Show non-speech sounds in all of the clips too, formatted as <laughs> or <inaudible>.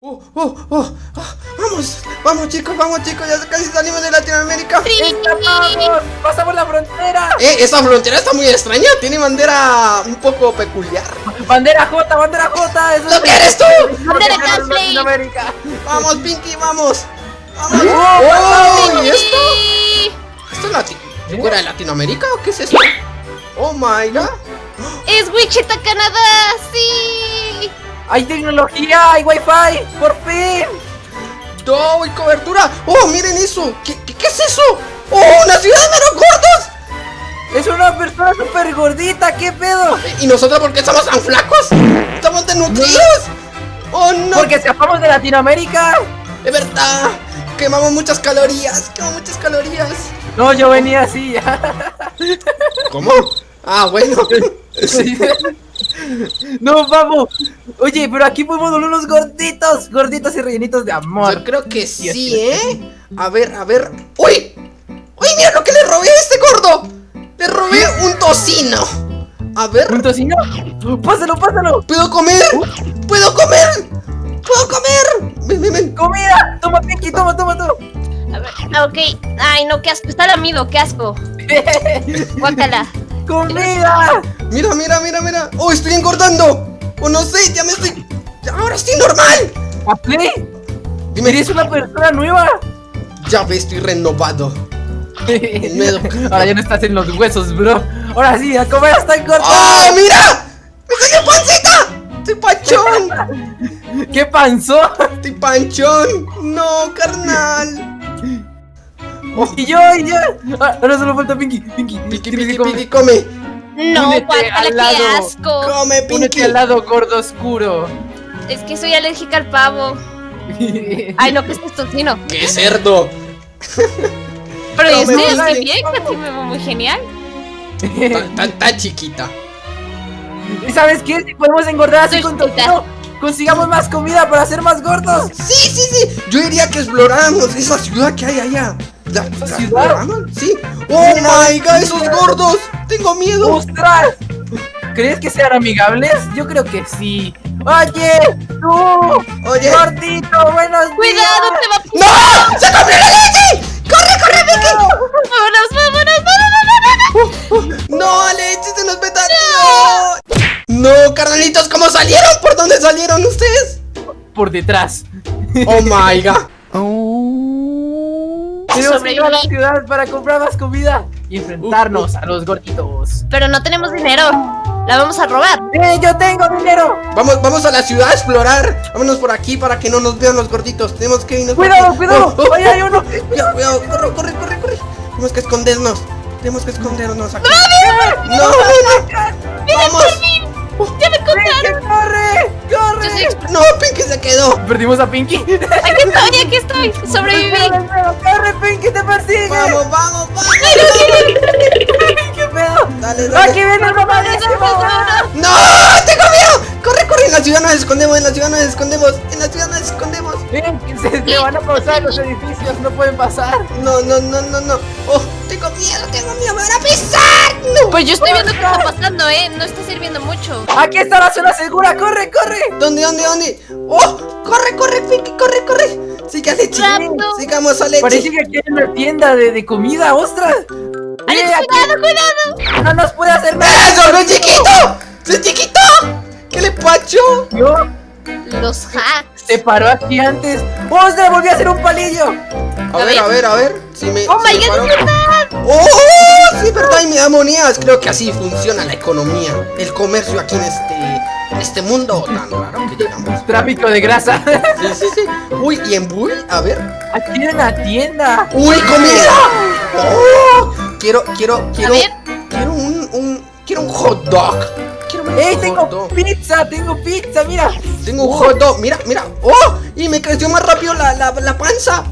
Oh, oh, oh, oh, vamos, vamos chicos, vamos chicos, ya casi salimos de Latinoamérica. ¡Escapamos! ¡Pasamos la frontera! Eh, esa frontera está muy extraña, tiene bandera un poco peculiar. ¡Bandera J, bandera J! Eso ¿Lo que eres tú? Bandera. Latinoamérica. Vamos, Pinky, vamos. Vamos. Oh, Oh, ¿y esto? Sí. ¿Esto es Lati fuera de Latinoamérica o qué es esto? Oh my god. Es Wichita, Canadá, sí. ¡Hay tecnología! ¡Hay wifi! ¡Por fin! ¡No, hay cobertura! ¡Oh, miren eso! ¿Qué, qué, qué es eso? ¡Oh, una ciudad de meros gordos! ¡Es una persona súper gordita! ¿Qué pedo? ¿Y nosotros por qué estamos tan flacos? ¿Estamos desnutridos? ¡Oh, no! Porque escapamos de Latinoamérica. ¡Es verdad! Quemamos muchas calorías, quemamos muchas calorías. No, yo venía así ya. ¿Cómo? Ah, bueno. <laughs> <laughs> no, vamos. Oye, pero aquí podemos volver unos gorditos, gorditos y rellenitos de amor. Yo creo que sí, ¿eh? A ver, a ver. ¡Uy! ¡Uy, mira lo que le robé a este gordo! Le robé un tocino. A ver, ¿Un tocino? ¡Pásalo, pásalo! ¿puedo comer? ¿Puedo comer? ¿Puedo comer? Ven, ven, ven. ¡Comida! Toma, Pinky, toma, toma, toma. A ver, ah, ok. Ay, no, qué asco. Está lamido, qué asco. <laughs> Guácala. ¡Comida! Mira, mira, mira, mira. ¡Oh, estoy engordando! ¡Oh, no sé! ¡Ya me estoy... ¡Ahora estoy normal! ¿A play? Dime, ¿Eres una persona nueva? ya ve, estoy renovado. <laughs> Ahora ya no estás en los huesos, bro. Ahora sí, a comer hasta engordar. ¡Oh, mira! ¡Me salió pancita! ¡Estoy panchón! <laughs> ¿Qué panzó? ¡Estoy panchón! ¡No, carnal! Y yo, y yo. Ah, Ahora solo falta Pinky. Pinky, que comer. piqui, come. No, Únete guácala, al qué lado. asco. Come, Únete Pinky. al lado gordo oscuro. Es que soy alérgica al pavo. <laughs> Ay, no, que es tocino. ¡Qué cerdo! Pero yo Come, estoy, come. estoy bien, sí me veo muy genial. Tan, tan, tan chiquita. ¿Y sabes qué? Si podemos engordar así Soy con tocino, consigamos más comida para ser más gordos. Sí, sí, sí. Yo diría que exploráramos esa ciudad que hay allá. ¿La, la ciudad? Sí. ¡Oh, my God! ¡Esos gordos! ¡Tengo miedo! ¡Ostras! ¿Crees que sean amigables? Yo creo que sí. Oye, tú, Oye. gordito, buenos Cuidado, te va a... ¡No! ¡Se comió la leche! ¡Corre, corre, Vicky! Vámonos, vámonos, vámonos, vámonos. ¡No, leche! ¡Se nos petateó! ¡No, carnalitos! ¿Cómo salieron? ¿Por dónde salieron ustedes? por detrás. ¡Oh, my God! Tenemos que ir a la ciudad para comprar más comida y enfrentarnos a los gorditos. Pero no tenemos dinero. La vamos a robar. ¡Eh, yo tengo dinero! Vamos, vamos a la ciudad a explorar. Vámonos por aquí para que no nos vean los gorditos. Tenemos que irnos. ¡Cuidado, cuidado! Oh, oh, ¡Ahí hay uno! Cuidado, cuidado, corre, corre, corre, corre. Tenemos que escondernos. Tenemos que escondernos aquí. ¡No, no, no! ¡Vamos! ¡Ya Perdimos a Pinky. <laughs> Aquí estoy, aquí estoy. Sobreviví. ¡Corre, Pinky, te persigue! ¡Vamos, vamos, vamos! ¿Qué pedo? Dale, dale. ¡Aquí viene el mamadísimo! ¡No! ¡Tengo miedo! ¡Corre, corre! En la ciudad nos escondemos, en la ciudad nos escondemos. En la ciudad nos escondemos. Ven, que se, se van a pasar los edificios, no pueden pasar. No, no, no, no, no. ¡Oh! Tengo miedo, tengo miedo. ¡Me van a pisar! ¡No! Pues yo estoy viendo qué está pasando, ¿eh? No está sirviendo mucho. Aquí está la zona segura, corre, corre. ¿Dónde, dónde, dónde? ¡Oh! ¡Corre, corre, Pinky! ¡Corre, corre! ¡Siga, Leche! Rápido. ¡Sigamos a Leche! Parece que aquí hay una tienda de, de comida, ostras. ¡Alex, Eh, aquí cuidado, cuidado! no nos puede hacer nada. ¡Eso, no es chiquito! ¡Es chiquito! ¿Qué le pacho? Yo Los hacks. Se paró aquí antes. ¡Ostras, volví a hacer un palillo! A ver, a ver, a ver. Si me, ¡Oh, si my God, es verdad! ¡Oh! Sí, verdad, y me da monedas. Creo que así funciona la economía. El comercio aquí en este, en este mundo tan raro que llegamos. Tráfico de grasa. Sí, sí, sí. Uy, ¿y en Bull? A ver. Aquí hay una tienda. ¡Uy, comida! ¡Oh! Quiero, quiero, quiero. Quiero un, un. Quiero un hot dog. ¡Ey, tengo pizza! ¡Tengo pizza! ¡Mira! Tengo un hot dog. Mira, mira. ¡Oh! Y me creció más rápido la, la, la panza.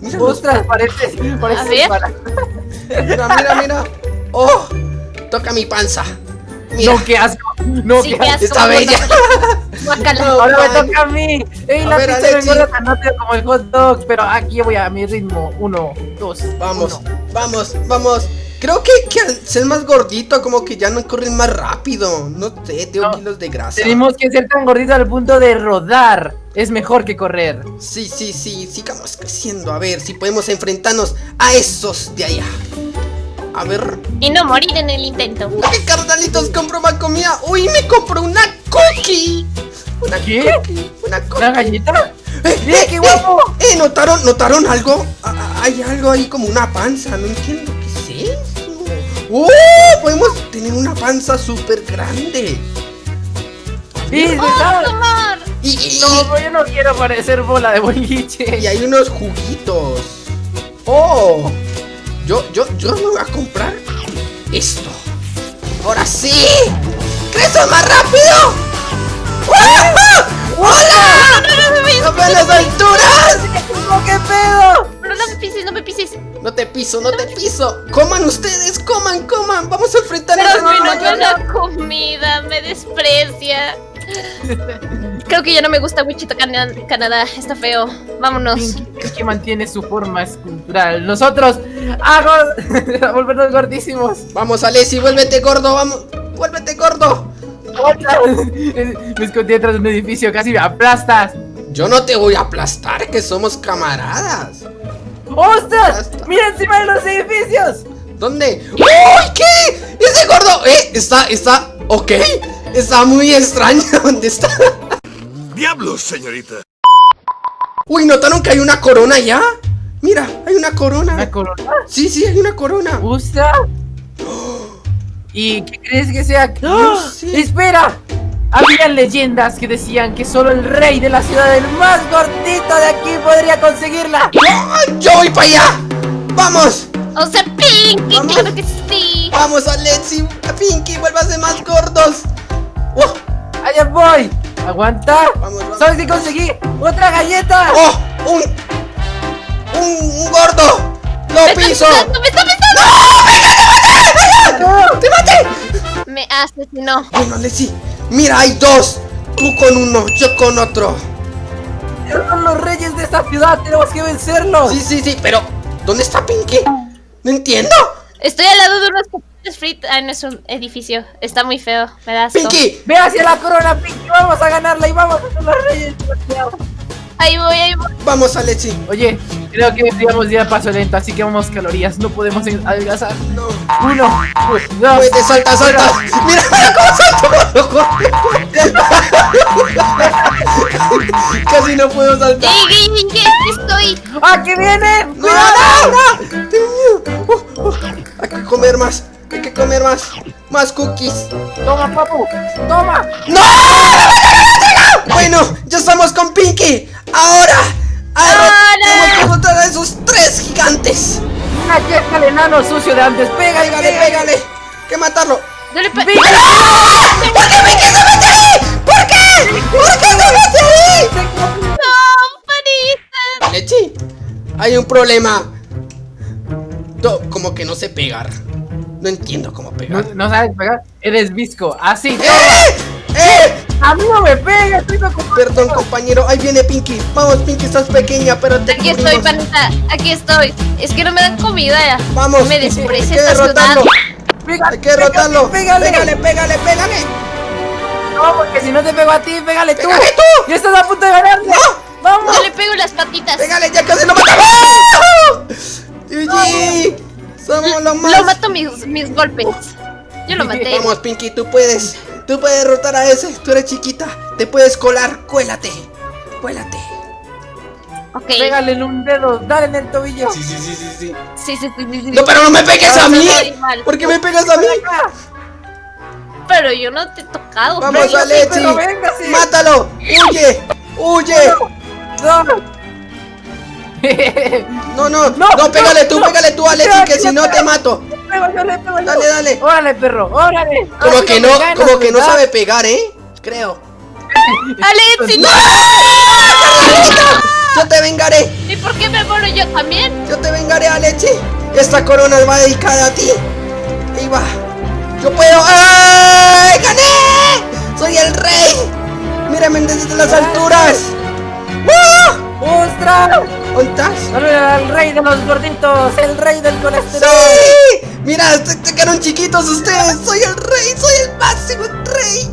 Mira, ¡Ostras, parece! parece A ver. para- mira, mira, mira. ¡Oh! Toca mi panza. Mira. No, qué asco. No, Sí, qué asco. Está bella. No, Ahora me man. toca a mí. ¡Ey, A la ver, pizza Alexi. engorda tan rápido como el hot dog! Pero aquí voy a mi ritmo. Uno, dos, Vamos, uno. vamos, vamos. Creo que, que al ser más gordito, como que ya no corren más rápido. No sé, tengo No. kilos de grasa. Tenemos que ser tan gorditos al punto de rodar. es mejor que correr. Sí, sí, sí, sigamos creciendo. A ver si podemos enfrentarnos a esos de allá. A ver. Y no morir en el intento. ¿Qué carnalitos compro más comida? Uy, me compro una cookie. Una ¿Qué? cookie. Una cookie. ¿Una galleta? ¡Eh, ¡Mira eh, qué guapo! Eh, eh, ¿notaron, ¿notaron algo? Ah, ah, hay algo ahí como una panza, no entiendo. ¡Oh! Podemos tener una panza súper grande. Sí, ¡Oh. Y, y- No, pero yo no quiero parecer bola de boliche. y hay unos juguitos. ¡Oh! Yo, yo, yo me voy a comprar esto. ¡Ahora sí! ¡Creces más rápido! Creo que ya no me gusta Wichita Cana- Canadá, está feo. Vámonos. Pinky que mantiene su forma escultural. Nosotros, hago <laughs> a volvernos gordísimos. Vamos, Alessi, vuélvete gordo, vamos. Vuélvete gordo. <laughs> Me escondí detrás de un edificio, casi me aplastas. Yo no te voy a aplastar, que somos camaradas. ¡Ostras! ¡Mira encima de los edificios! ¿Dónde? ¡Uy! ¿Qué? Ese gordo. Eh, está, está. Ok. Está muy extraño. <laughs> ¿Dónde está? ¡Diablos, señorita! Uy, ¿notaron que hay una corona ya? Mira, hay una corona. ¿Una corona? Sí, sí, hay una corona. ¿Ostras? <gasps> ¿Y qué crees que sea? <gasps> No ¡Ah! ¡Espera! Había leyendas que decían que solo el rey de la ciudad, el más gordito de aquí, podría conseguirla. ¡Yo voy para allá! ¡Vamos! O sea, Pinky, Vamos. claro que sí. ¡Vamos, Alexi! ¡Pinky, vuélvase más gordos! ¡Oh! ¡Allá voy! ¡Aguanta! Vamos, vamos. ¿Sabes qué conseguí? ¡Otra galleta! ¡Oh! ¡Un! ¡Un, un gordo! ¡Lo Me está piso! pisando, me está pisando. ¡Te maté! Me asesinó. Bueno, Alexi, mira, hay dos. Tú con uno, yo con otro. Son los reyes de esta ciudad, tenemos que vencerlos. Sí, sí, sí, pero ¿dónde está Pinky? No entiendo. Estoy al lado de unos papeles fritos en nuestro edificio. Está muy feo, me da asco. Pinky, Ve hacia la corona, Pinky, vamos a ganarla y vamos a ser los reyes. Ahí voy, ahí voy. vamos, Alexi. Oye, creo que deberíamos ir a paso lento, así que vamos calorías, no podemos adelgazar. No. Uno, dos, Vete, salta, salta. Mira, mira <laughs> cómo salto. <laughs> Casi no puedo saltar. ¡Ey, ey, ey, ey, aquí estoy! ¡Ah, que viene! ¡No, no, no! Uh, uh, Hay que comer más. Hay que comer más. Más cookies. Toma, papu, toma. ¡No! Bueno, ya estamos con Pinky. Ahora. Ahora tenemos que encontrar a esos tres gigantes. Una yesca de enano sucio de antes, pégale, Pégale, pégale. Que matarlo. Dale. ¿Por qué Pinky se mete ahí? ¿Por qué? ¿Por qué se mete ahí? ¡No, panita! Lechi, hay un problema. Como que no sé pegar. No entiendo cómo ¿No, pegar. no sabes pegar? Eres visco, así. ¡Eh! ¡Eh! A mí no me pegas, estoy preocupado. Perdón, compañero. Ahí viene Pinky. Vamos, Pinky, estás pequeña, pero te Aquí estoy, cubrimos. panita. Aquí estoy. Es que no me dan comida. Vamos. Me Hay desprecia que esta ciudad. derrotarlo. Pégale, Hay que derrotarlo. Pégale, Pégale, pégale, pégale. No, porque si no te pego a ti, pégale tú. ¡Pégale tú! Ya estás a punto de ganarme. Vamos. Yo le pego las patitas. Pégale, ya casi lo matamos. GG. Somos los más. Lo mato mis, mis golpes. Yo lo maté. Vamos, Pinky, tú puedes. Tú puedes derrotar a ese. Tú eres chiquita. Te puedes colar. Cuélate. Cuélate. Ok. Pégale en un dedo, dale en el tobillo. Sí, sí, sí, sí, sí. Sí, sí, sí, sí, sí. No, pero no me pegues a mí. ¿Por qué me pegas a mí? Pero yo no te he tocado. Vamos, sí. Mátalo. Huye. Huye. No. <laughs> No, no. No, No, pégale tú, no. pégale tú, Alexi, que si no te mato. Le pego, yo le pego, yo. Dale, dale. Órale, perro, órale. Como que no, ganas, como que no sabe pegar, ¿eh? Creo. <laughs> Alexi, no. Yo te vengaré. ¿Y por qué me muero yo también? Yo te vengaré, Alexi. Esta corona va dedicada a ti. Ahí va. Yo puedo. ¡Ay! ¡Gané! ¡Soy el rey! Mírame desde las alturas. ¡Ah! ¡Ostras! ¿Dónde estás? Saluda al rey de los gorditos, el rey del colesterol. ¡Sí! Mira, se, se quedaron chiquitos ustedes. Soy el rey, soy el máximo rey.